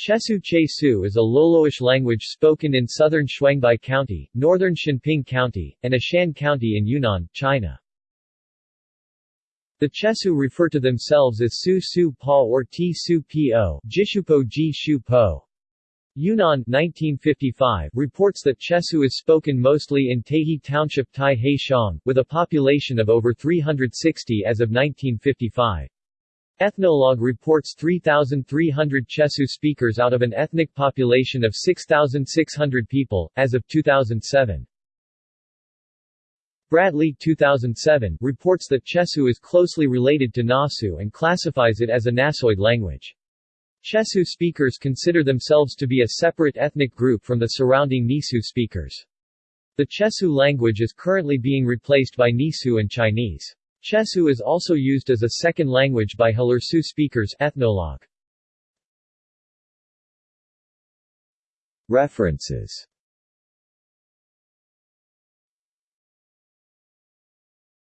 Chesu Chesu is a Loloish language spoken in southern Shuangbai County, northern Xinping County, and Eshan County in Yunnan, China. The Chesu refer to themselves as Su Su Pa or T Su Po, Jishupo Ji Shu Po. Yunnan 1955 reports that Chesu is spoken mostly in Taiji Township Tai He Shang, with a population of over 360 as of 1955. Ethnologue reports 3,300 Chesu speakers out of an ethnic population of 6,600 people, as of 2007. Bradley 2007 reports that Chesu is closely related to Nasu and classifies it as a Nasoid language. Chesu speakers consider themselves to be a separate ethnic group from the surrounding Nisu speakers. The Chesu language is currently being replaced by Nisu and Chinese. Chesu is also used as a second language by Halursu speakers ethnologue. References